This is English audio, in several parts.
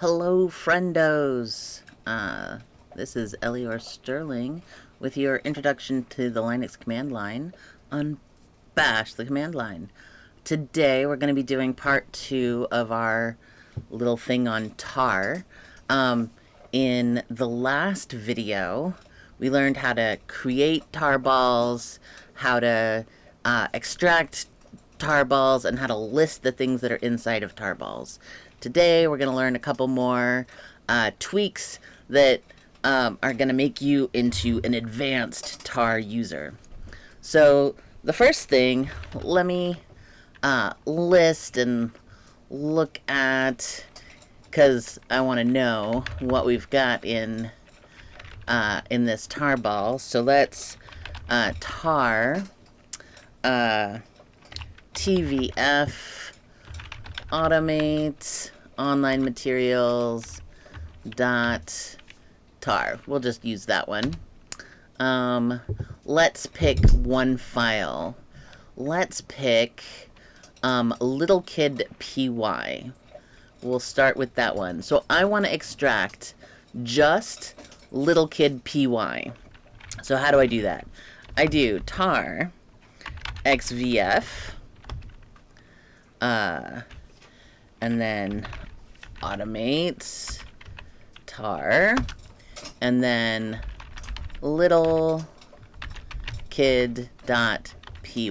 Hello, friendos. Uh, this is Elior Sterling with your introduction to the Linux command line on Bash, the command line. Today, we're going to be doing part two of our little thing on tar. Um, in the last video, we learned how to create tar balls, how to uh, extract tar balls, and how to list the things that are inside of tar balls. Today, we're going to learn a couple more uh, tweaks that um, are going to make you into an advanced tar user. So, the first thing, let me uh, list and look at, because I want to know what we've got in uh, in this tar ball. So let's uh, tar uh, TVF automate online materials dot tar. We'll just use that one. Um, let's pick one file. Let's pick um, little kid py. We'll start with that one. So I want to extract just little kid py. So how do I do that? I do tar xvf uh, and then automate tar and then little kid dot py.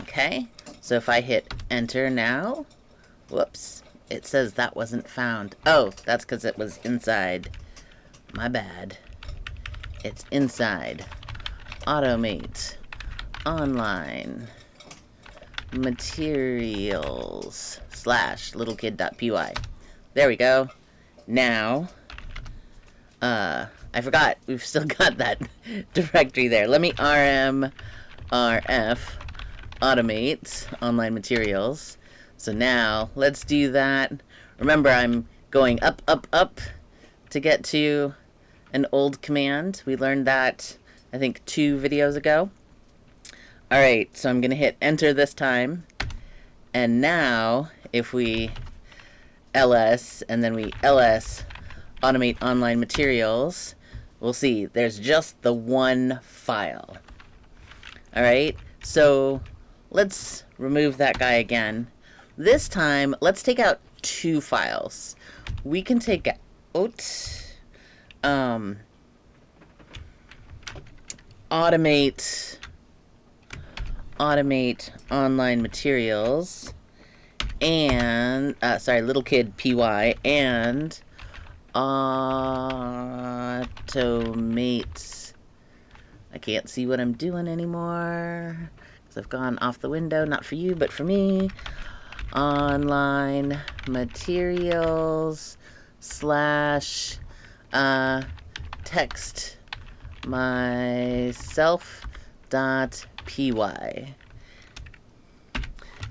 Okay so if I hit enter now whoops it says that wasn't found. Oh that's because it was inside. My bad. It's inside. Automate. Online materials slash littlekid.py. There we go. Now, uh, I forgot. We've still got that directory there. Let me rm rf automate online materials. So now, let's do that. Remember, I'm going up, up, up to get to an old command. We learned that, I think, two videos ago. Alright, so I'm going to hit enter this time. And now, if we ls and then we ls automate online materials, we'll see there's just the one file. Alright, so let's remove that guy again. This time, let's take out two files. We can take out um, automate automate online materials and uh, sorry little kid py and automate. I can't see what I'm doing anymore because I've gone off the window. Not for you but for me. Online materials slash uh, text myself dot py. Now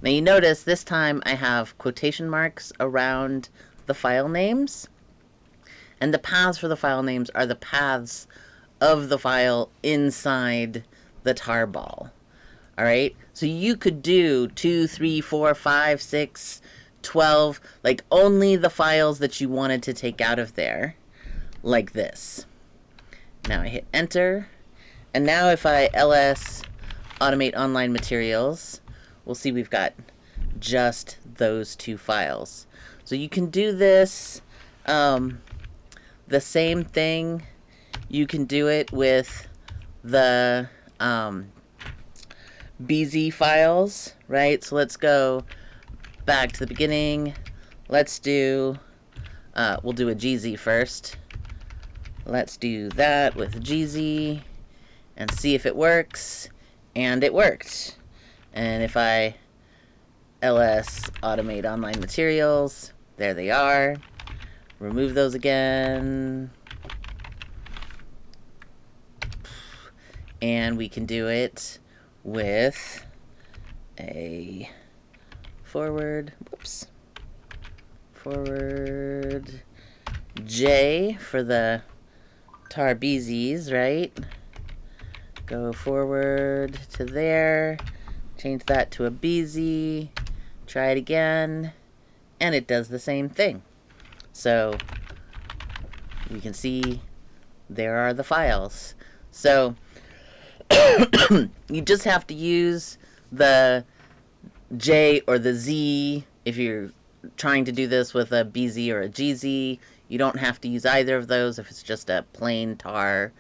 you notice this time I have quotation marks around the file names. And the paths for the file names are the paths of the file inside the tarball. Alright? So you could do 2, 3, 4, 5, 6, 12, like only the files that you wanted to take out of there, like this. Now I hit enter, and now if I ls automate online materials, we'll see we've got just those two files. So you can do this um, the same thing. You can do it with the um, BZ files, right? So let's go back to the beginning. Let's do, uh, we'll do a GZ first. Let's do that with GZ and see if it works and it worked. And if I ls automate online materials, there they are. Remove those again. And we can do it with a forward, whoops, forward J for the tarbzs, right? Go forward to there. Change that to a BZ. Try it again. And it does the same thing. So you can see there are the files. So you just have to use the J or the Z if you're trying to do this with a BZ or a GZ. You don't have to use either of those if it's just a plain tar.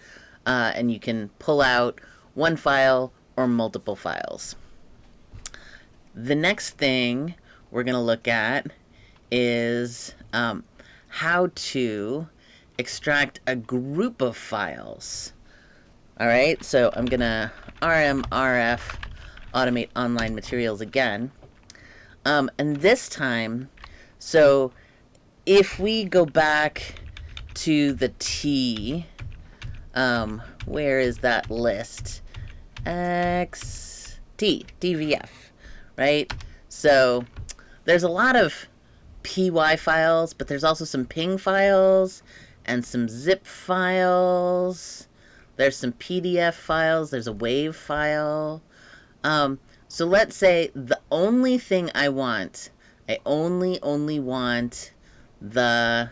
Uh, and you can pull out one file or multiple files. The next thing we're going to look at is um, how to extract a group of files. All right, so I'm going to RMRF automate online materials again. Um, and this time, so if we go back to the T, um, where is that list? X T, DVF, right? So there's a lot of PY files, but there's also some ping files and some zip files. There's some PDF files. There's a WAV file. Um, so let's say the only thing I want, I only, only want the,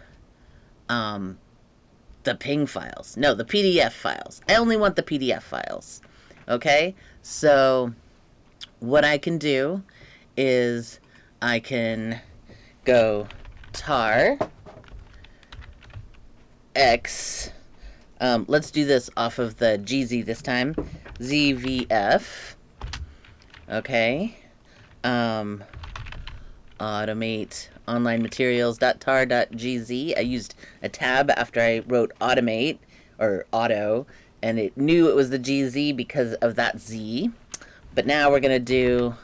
um, the ping files. No, the PDF files. I only want the PDF files. Okay? So what I can do is I can go tar x um, let's do this off of the GZ this time ZVF okay um, automate online materials.tar.gz I used a tab after I wrote automate or auto and it knew it was the GZ because of that Z but now we're gonna do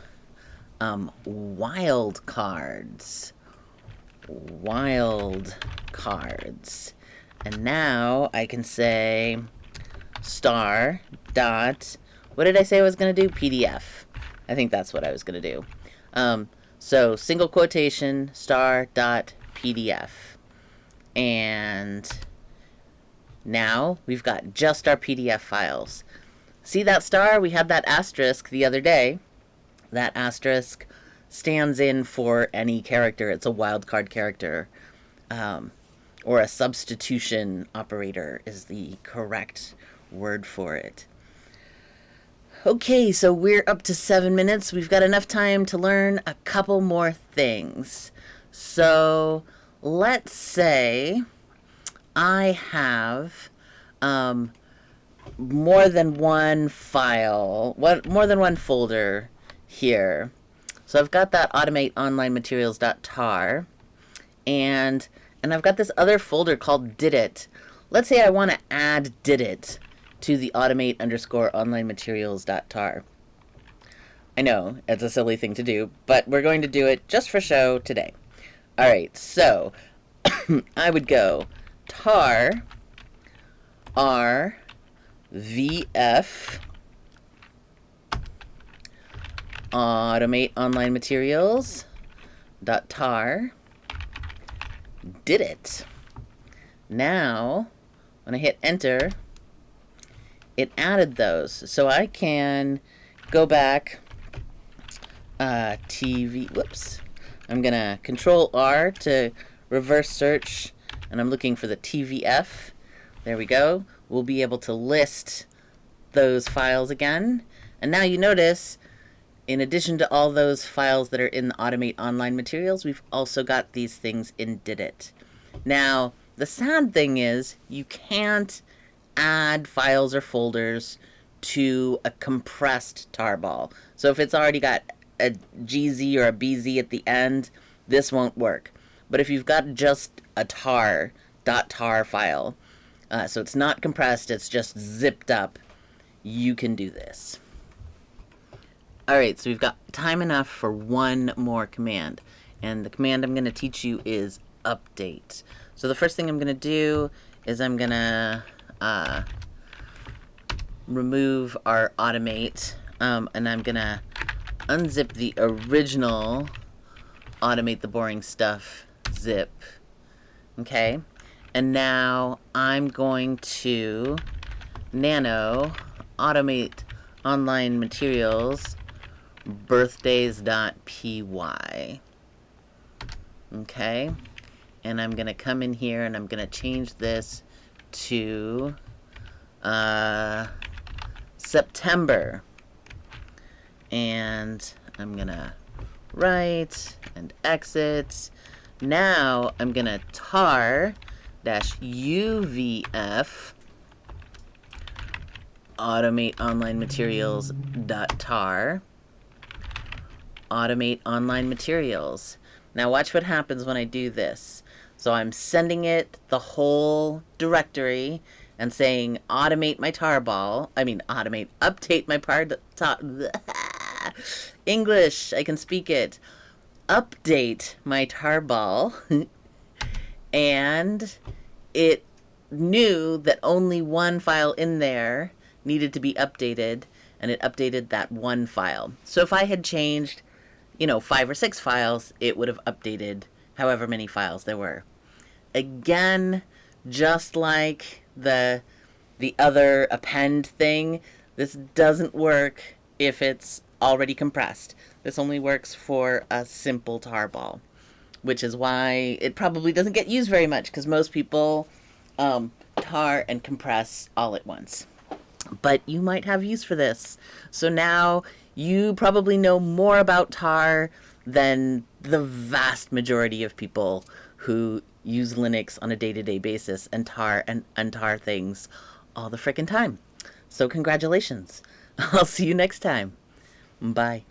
um, wild cards wild cards. And now I can say star dot, what did I say I was going to do? PDF. I think that's what I was going to do. Um, so single quotation star dot PDF. And now we've got just our PDF files. See that star? We had that asterisk the other day. That asterisk stands in for any character. It's a wildcard character. Um, or a substitution operator is the correct word for it. Okay, so we're up to seven minutes. We've got enough time to learn a couple more things. So let's say I have um, more than one file, what more than one folder here. So I've got that automate online materials.tar and and I've got this other folder called did it. Let's say I want to add didit to the automate underscore online materials dot tar. I know, it's a silly thing to do, but we're going to do it just for show today. Alright, so I would go tar r vf automate online materials dot tar did it. now when I hit enter it added those. So I can go back uh, TV whoops. I'm gonna control R to reverse search and I'm looking for the TVF there we go. We'll be able to list those files again. And now you notice in addition to all those files that are in the Automate Online materials, we've also got these things in Didit. Now, the sad thing is you can't add files or folders to a compressed tarball. So if it's already got a GZ or a BZ at the end, this won't work. But if you've got just a tar, .tar file, uh, so it's not compressed, it's just zipped up, you can do this. Alright, so we've got time enough for one more command. And the command I'm going to teach you is update. So the first thing I'm going to do is I'm going to uh, remove our automate. Um, and I'm going to unzip the original automate the boring stuff zip. Okay. And now I'm going to nano automate online materials birthdays.py. Okay? and I'm gonna come in here and I'm gonna change this to uh, September. And I'm gonna write and exit. Now I'm gonna tar dash uvf automate online materials dot tar. Automate online materials. Now watch what happens when I do this so I'm sending it the whole directory and saying automate my tarball. I mean automate, update my part English, I can speak it. Update my tarball and it knew that only one file in there needed to be updated and it updated that one file. So if I had changed, you know, five or six files, it would have updated however many files there were. Again, just like the the other append thing, this doesn't work if it's already compressed. This only works for a simple tarball, which is why it probably doesn't get used very much because most people um, tar and compress all at once. But you might have use for this. So now you probably know more about tar than the vast majority of people who use Linux on a day-to-day basis and tar and untar things all the frickin' time. So congratulations. I'll see you next time. Bye.